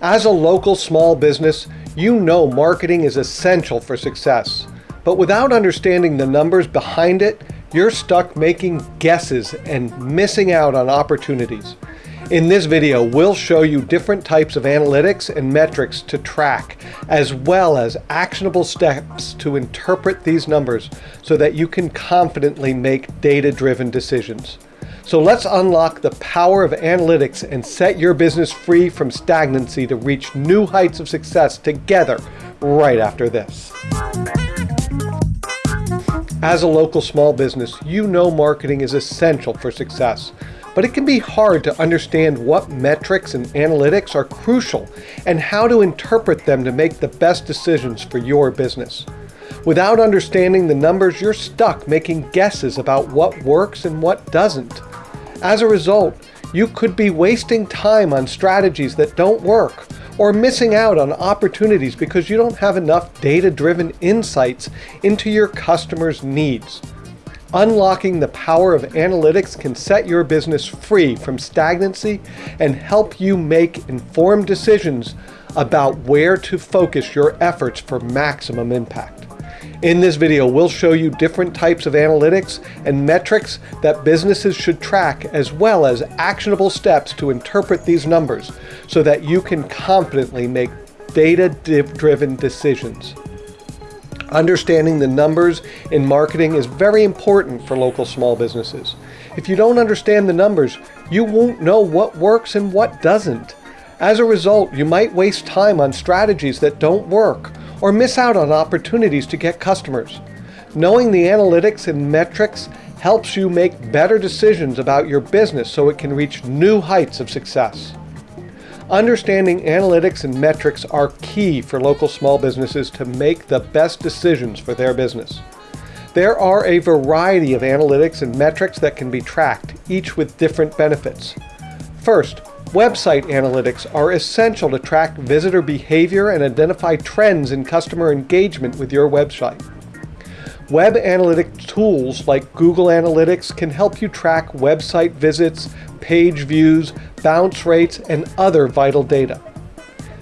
As a local small business, you know marketing is essential for success. But without understanding the numbers behind it, you're stuck making guesses and missing out on opportunities. In this video, we'll show you different types of analytics and metrics to track, as well as actionable steps to interpret these numbers so that you can confidently make data-driven decisions. So let's unlock the power of analytics and set your business free from stagnancy to reach new heights of success together right after this. As a local small business, you know marketing is essential for success, but it can be hard to understand what metrics and analytics are crucial and how to interpret them to make the best decisions for your business. Without understanding the numbers, you're stuck making guesses about what works and what doesn't. As a result, you could be wasting time on strategies that don't work or missing out on opportunities because you don't have enough data-driven insights into your customers' needs. Unlocking the power of analytics can set your business free from stagnancy and help you make informed decisions about where to focus your efforts for maximum impact. In this video, we'll show you different types of analytics and metrics that businesses should track, as well as actionable steps to interpret these numbers so that you can confidently make data-driven decisions. Understanding the numbers in marketing is very important for local small businesses. If you don't understand the numbers, you won't know what works and what doesn't. As a result, you might waste time on strategies that don't work or miss out on opportunities to get customers. Knowing the analytics and metrics helps you make better decisions about your business so it can reach new heights of success. Understanding analytics and metrics are key for local small businesses to make the best decisions for their business. There are a variety of analytics and metrics that can be tracked, each with different benefits. First, Website analytics are essential to track visitor behavior and identify trends in customer engagement with your website. Web analytic tools like Google Analytics can help you track website visits, page views, bounce rates, and other vital data.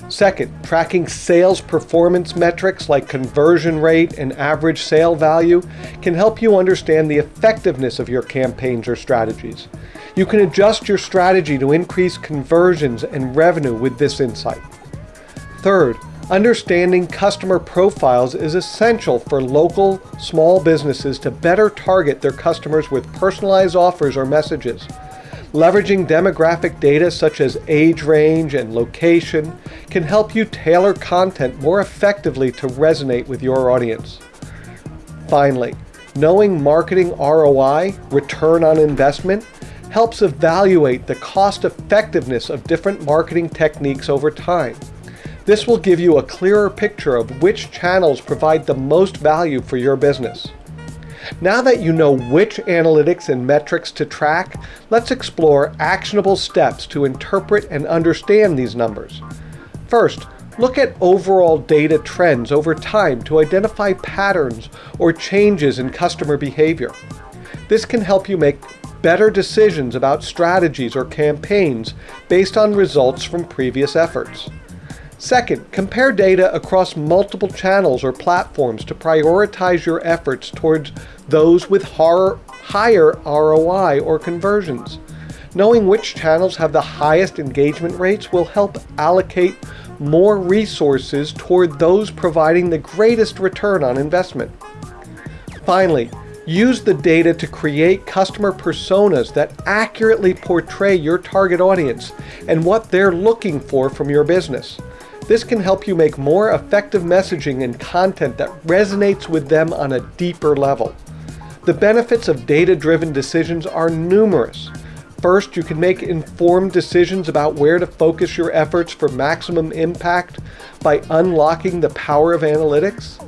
Second, tracking sales performance metrics like conversion rate and average sale value can help you understand the effectiveness of your campaigns or strategies. You can adjust your strategy to increase conversions and revenue with this insight. Third, understanding customer profiles is essential for local small businesses to better target their customers with personalized offers or messages. Leveraging demographic data such as age range and location can help you tailor content more effectively to resonate with your audience. Finally, knowing marketing ROI, return on investment, helps evaluate the cost effectiveness of different marketing techniques over time. This will give you a clearer picture of which channels provide the most value for your business. Now that you know which analytics and metrics to track, let's explore actionable steps to interpret and understand these numbers. First, look at overall data trends over time to identify patterns or changes in customer behavior. This can help you make better decisions about strategies or campaigns based on results from previous efforts. Second, compare data across multiple channels or platforms to prioritize your efforts towards those with higher ROI or conversions. Knowing which channels have the highest engagement rates will help allocate more resources toward those providing the greatest return on investment. Finally, Use the data to create customer personas that accurately portray your target audience and what they're looking for from your business. This can help you make more effective messaging and content that resonates with them on a deeper level. The benefits of data-driven decisions are numerous. First, you can make informed decisions about where to focus your efforts for maximum impact by unlocking the power of analytics.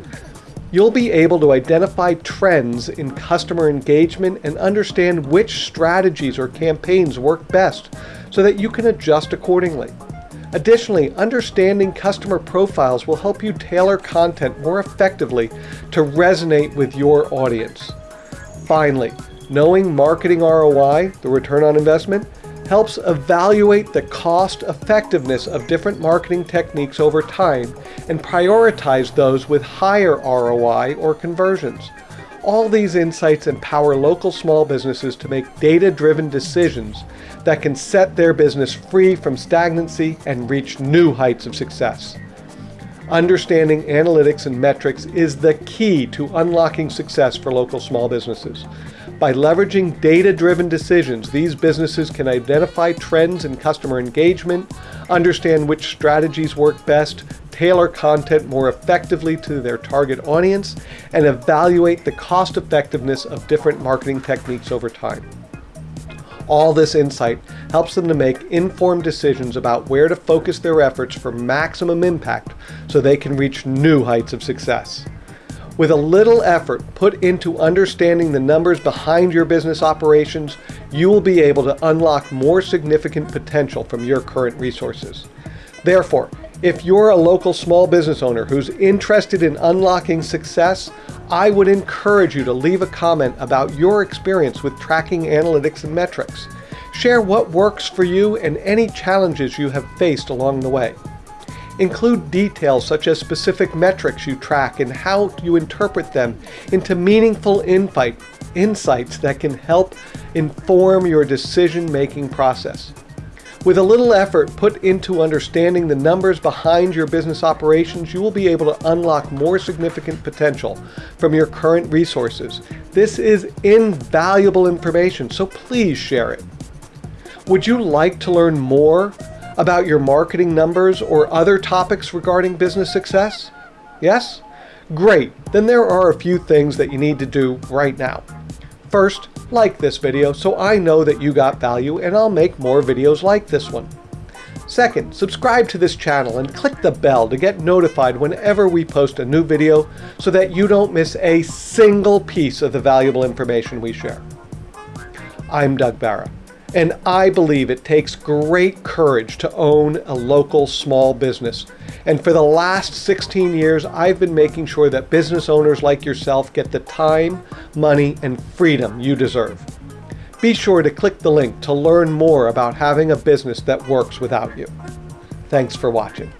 You'll be able to identify trends in customer engagement and understand which strategies or campaigns work best so that you can adjust accordingly. Additionally, understanding customer profiles will help you tailor content more effectively to resonate with your audience. Finally, knowing marketing ROI, the return on investment, helps evaluate the cost effectiveness of different marketing techniques over time and prioritize those with higher ROI or conversions. All these insights empower local small businesses to make data-driven decisions that can set their business free from stagnancy and reach new heights of success. Understanding analytics and metrics is the key to unlocking success for local small businesses. By leveraging data-driven decisions, these businesses can identify trends in customer engagement, understand which strategies work best, tailor content more effectively to their target audience, and evaluate the cost effectiveness of different marketing techniques over time. All this insight helps them to make informed decisions about where to focus their efforts for maximum impact so they can reach new heights of success. With a little effort put into understanding the numbers behind your business operations, you will be able to unlock more significant potential from your current resources. Therefore, if you're a local small business owner who's interested in unlocking success, I would encourage you to leave a comment about your experience with tracking analytics and metrics. Share what works for you and any challenges you have faced along the way. Include details such as specific metrics you track and how you interpret them into meaningful insight, insights that can help inform your decision-making process. With a little effort put into understanding the numbers behind your business operations, you will be able to unlock more significant potential from your current resources. This is invaluable information, so please share it. Would you like to learn more about your marketing numbers or other topics regarding business success? Yes? Great, then there are a few things that you need to do right now. First, like this video so I know that you got value and I'll make more videos like this one. Second, subscribe to this channel and click the bell to get notified whenever we post a new video so that you don't miss a single piece of the valuable information we share. I'm Doug Barra. And I believe it takes great courage to own a local small business. And for the last 16 years, I've been making sure that business owners like yourself get the time, money, and freedom you deserve. Be sure to click the link to learn more about having a business that works without you. Thanks for watching.